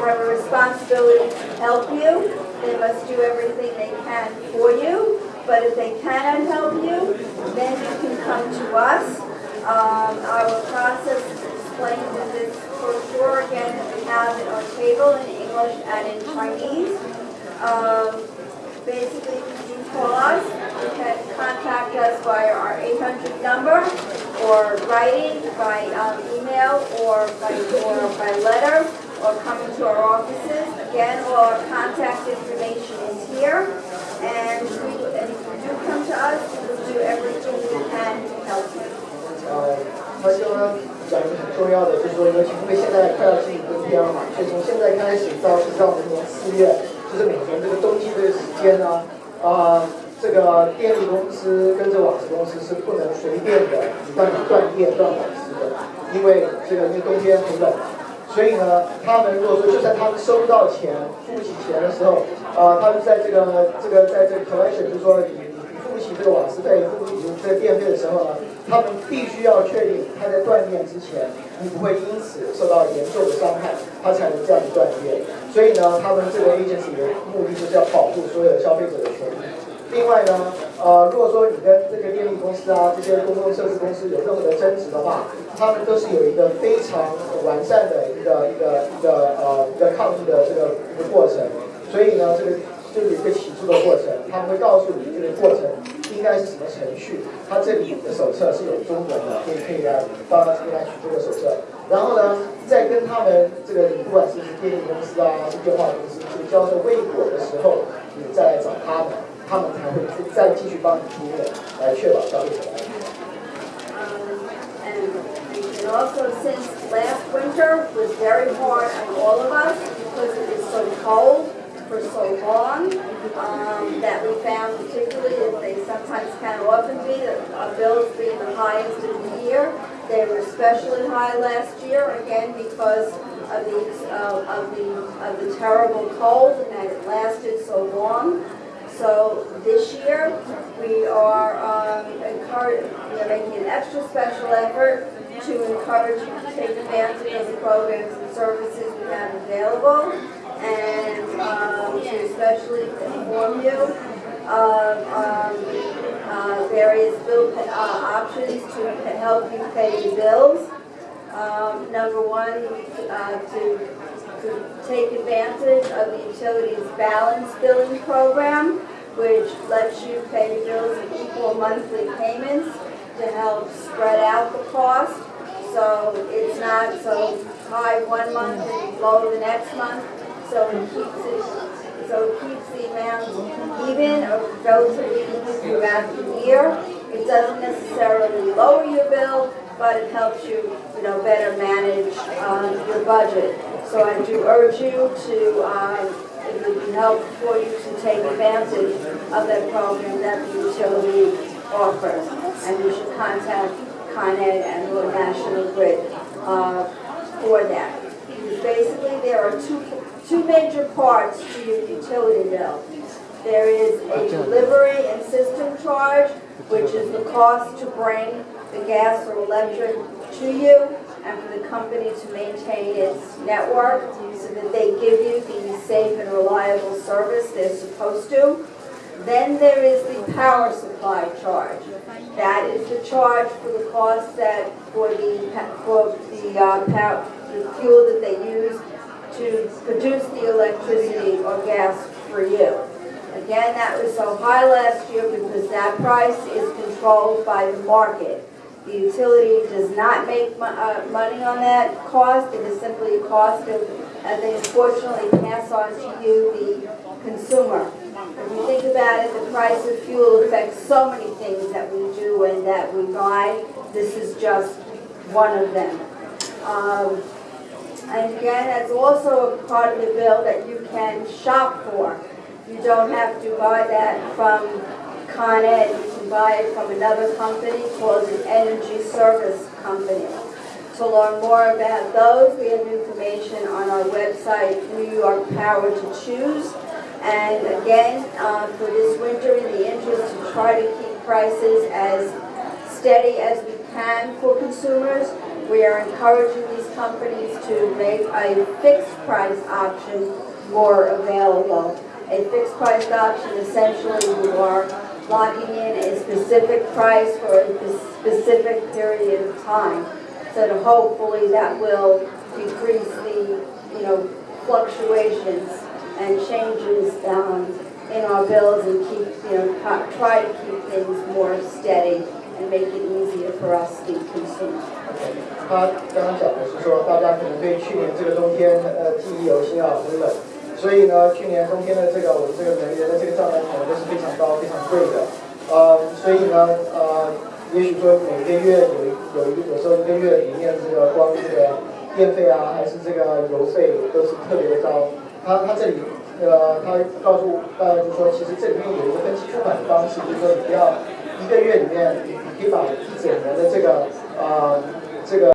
Have a responsibility to help you. They must do everything they can for you. But if they cannot help you, then you can come to us. Um, our process is explained in this brochure again that we have it on table in English and in Chinese. Um, basically, if you call us, you can contact us via our 800 number or writing by um, email or by, or by letter or coming to our offices. Again, all our contact information is here. And, we, and if you do come to us, we will do everything we can to help you. 呃，他希望讲一个很重要的，就是说，尤其因为现在快要进入冬天了嘛，所以从现在开始到直到明年四月，就是每年这个冬季这个时间呢，啊、这个电力公司跟这网络公司是不能随便的让你断电断网时的，因为这个因为冬天很冷嘛。所以呢，他们如果说就算他们收不到钱、付不起钱的时候，呃，他们在这个这个在这个 collection，就是说你你付不起这个网时费、付不起这个电费的时候呢，他们必须要确定他在断电之前，你不会因此受到严重的伤害，他才能这样子断电。所以呢，他们这个 agency 的目的就是要保护所有消费者的权益。另外呢，呃，如果说你跟这个电力公司啊这些公共设施公司有任何的争执的话，他们都是有一个非常完善的一个一个一个呃一个抗议的这个一个过程。所以呢，这个就是一个起诉的过程，他们会告诉你这个过程应该是什么程序。他这里的手册是有中文的，可以可以来帮他这边来取这个手册。然后呢，再跟他们这个你不管是电力公司啊、电话公司这个交涉未果的时候，再继续帮你服务，来确保消费者的安全。 Um, and, and also since last winter was very hard on all of us because it was so cold for so long, um, that we found particularly that they sometimes can often be, that our bills being the highest of the year. They were especially high last year, again, because of the, uh, of the, of the terrible cold and that it lasted so long. So this year, we are um, are making an extra special effort to encourage you to take advantage of the programs and services we have available, and um, to especially inform you of um, uh, various bill uh, options to help you pay your bills. Um, Number one, uh, to to take advantage of the utilities balance billing program, which lets you pay bills in equal monthly payments to help spread out the cost. So it's not so high one month and low the next month. So it keeps it, so it keeps the amount even or relatively even throughout the year. It doesn't necessarily lower your bill, but it helps you, you know, better manage um, your budget. So I do urge you to, um, it would be helpful for you to take advantage of that program that the utility offers. And you should contact Con Ed and the National Grid uh, for that. Basically, there are two, two major parts to your utility bill. There is a delivery and system charge, which is the cost to bring the gas or electric to you and for the company to maintain its network so that they give you the safe and reliable service they're supposed to. Then there is the power supply charge. That is the charge for the cost that, for the, for the, uh, pow- the fuel that they use to produce the electricity or gas for you. Again, that was so high last year because that price is controlled by the market. The utility does not make uh, money on that cost, it is simply a cost of, and they unfortunately pass on to you, the consumer. If you think about it, the price of fuel affects so many things that we do and that we buy. This is just one of them. Um, and again, that's also a part of the bill that you can shop for. You don't have to buy that from Con Ed, buy it from another company called an Energy Service Company. To learn more about those, we have information on our website, New York Power to Choose. And again, uh, for this winter, in the interest to try to keep prices as steady as we can for consumers, we are encouraging these companies to make a fixed price option more available. A fixed price option essentially you are locking in a specific price for a specific period of time. So that hopefully that will decrease the, you know, fluctuations and changes um, in our bills and keep, you know, co- try to keep things more steady and make it easier for us, the consumer. 他刚刚讲的是说，大家可能对去年这个冬天呃记忆犹新啊，很冷，所以呢，去年冬天的这个我们这个能源的这个账单可能都是非常 对、的，呃，所以呢，呃，也许说每个月有一有一个有时候一个月里面这个光这个电费啊，还是这个油费都是特别的高。他他这里呃，他告诉大家就说，其实这里面有一个分期付款的方式，就是说你不要一个月里面，你可以把一整年的这个呃这个。